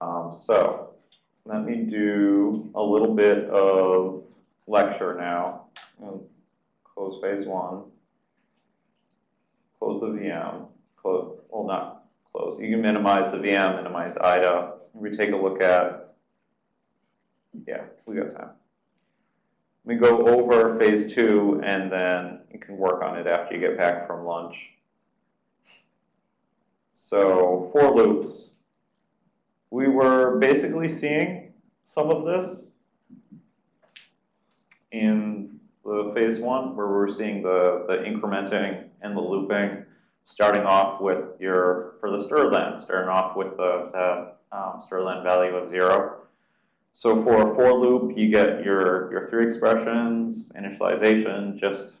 Um, so let me do a little bit of lecture now. Close phase one, close the VM, close, well not close, you can minimize the VM, minimize IDA. We take a look at, yeah, we got time. We go over phase two and then you can work on it after you get back from lunch. So for loops, we were basically seeing some of this in the phase one, where we're seeing the, the incrementing and the looping, starting off with your, for the strlen, starting off with the, the um, strlen value of zero. So for a for loop, you get your, your three expressions, initialization just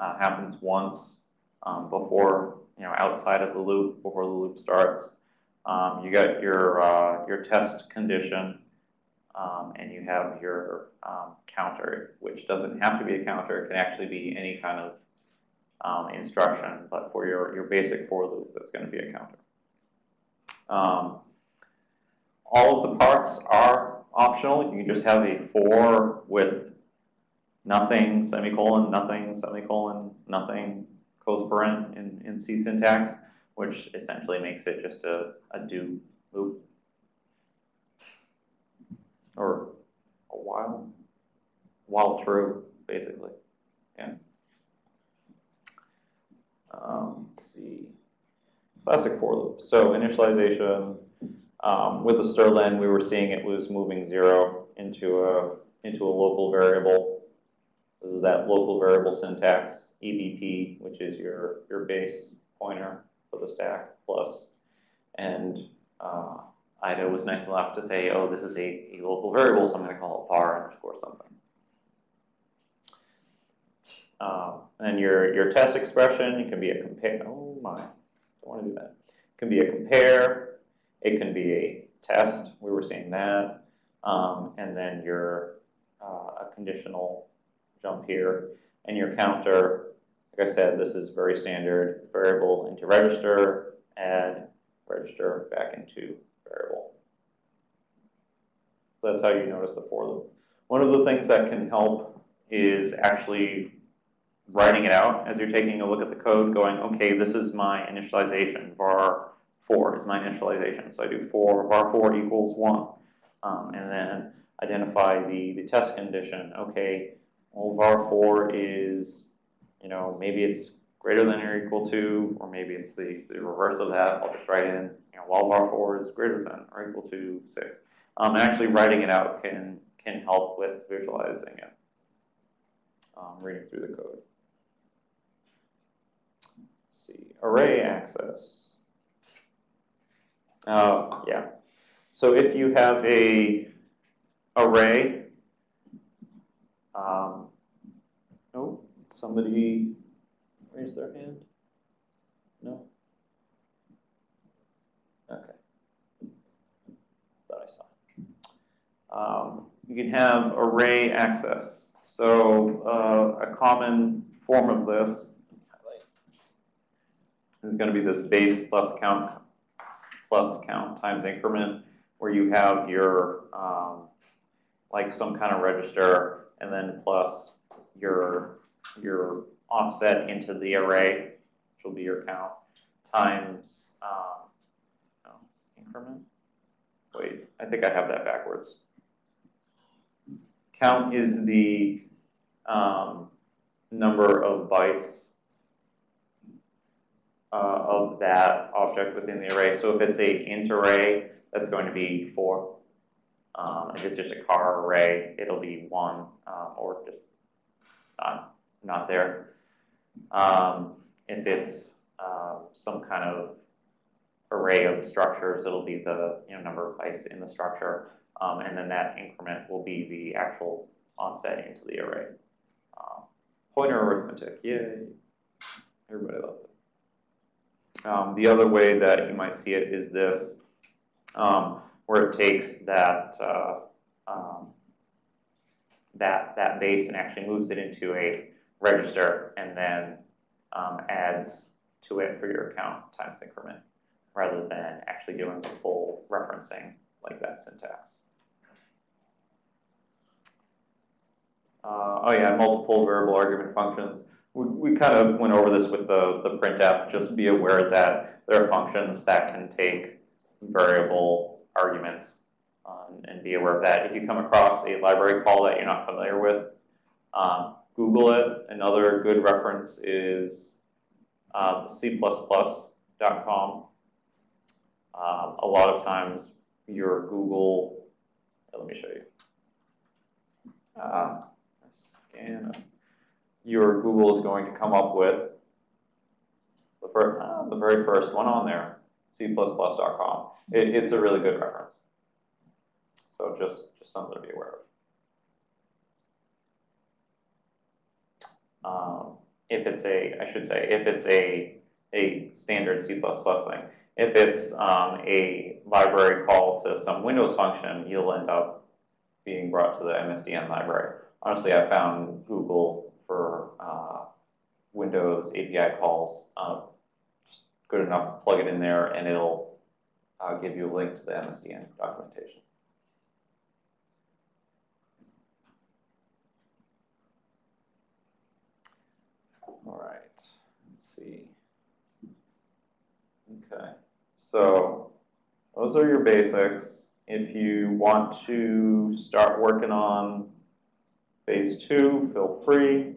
uh, happens once um, before, you know, outside of the loop, before the loop starts. Um, you got your, uh, your test condition, um, and you have your um, counter, which doesn't have to be a counter. It can actually be any kind of um, instruction, but for your, your basic for loop, that's going to be a counter. Um, all of the parts are optional. You can just have a for with nothing, semicolon, nothing, semicolon, nothing, close paren in, in C syntax which essentially makes it just a, a do loop. Or a while, while true, basically. Yeah. Um, let's see. Classic for loop. So initialization, um, with the strlen, we were seeing it was moving zero into a, into a local variable. This is that local variable syntax, EBP, which is your, your base pointer the stack plus, and uh, IDA was nice enough to say, oh, this is a, a local variable, so I'm going to call it var underscore something. Uh, and your, your test expression, it can be a compare, oh my, don't want to do that. It can be a compare, it can be a test, we were seeing that, um, and then your uh, a conditional jump here, and your counter like I said, this is very standard variable into register, add register back into variable. So that's how you notice the for loop. One of the things that can help is actually writing it out as you're taking a look at the code, going, okay, this is my initialization. var 4 is my initialization. So I do 4, var 4 equals 1. Um, and then identify the, the test condition. Okay, well, var 4 is you know, maybe it's greater than or equal to, or maybe it's the, the reverse of that. I'll just write in, you know, while var 4 is greater than or equal to 6. Um, and actually writing it out can, can help with visualizing it, um, reading through the code. Let's see, array access. Uh, yeah. So if you have a array, um, somebody raise their hand? No? Okay. Thought I saw. Um, you can have array access. So uh, a common form of this is going to be this base plus count plus count times increment, where you have your um, like some kind of register and then plus your your offset into the array, which will be your count, times um, no, increment. Wait, I think I have that backwards. Count is the um, number of bytes uh, of that object within the array. So if it's a int array, that's going to be four. Um, if it's just a char array, it'll be one um, or just not not there. Um, if it's um, some kind of array of structures, it'll be the you know, number of bytes in the structure, um, and then that increment will be the actual offset into the array. Uh, pointer arithmetic, yay! Everybody loves it. Um, the other way that you might see it is this, um, where it takes that uh, um, that that base and actually moves it into a register and then um, adds to it for your account times increment. rather than actually doing the full referencing like that syntax. Uh, oh yeah, multiple variable argument functions. We, we kind of went over this with the, the printf. Just be aware that there are functions that can take variable arguments um, and be aware of that. If you come across a library call that you're not familiar with, um, Google it. Another good reference is um, C++.com. Um, a lot of times your Google, let me show you. Uh, scan. Your Google is going to come up with the, first, uh, the very first one on there, C++.com. It, it's a really good reference. So just, just something to be aware of. Um, if it's a, I should say, if it's a, a standard C++ thing. If it's um, a library call to some Windows function, you'll end up being brought to the MSDN library. Honestly, I found Google for uh, Windows API calls uh, good enough. Plug it in there, and it'll uh, give you a link to the MSDN documentation. All right, let's see. Okay, so those are your basics. If you want to start working on phase two, feel free.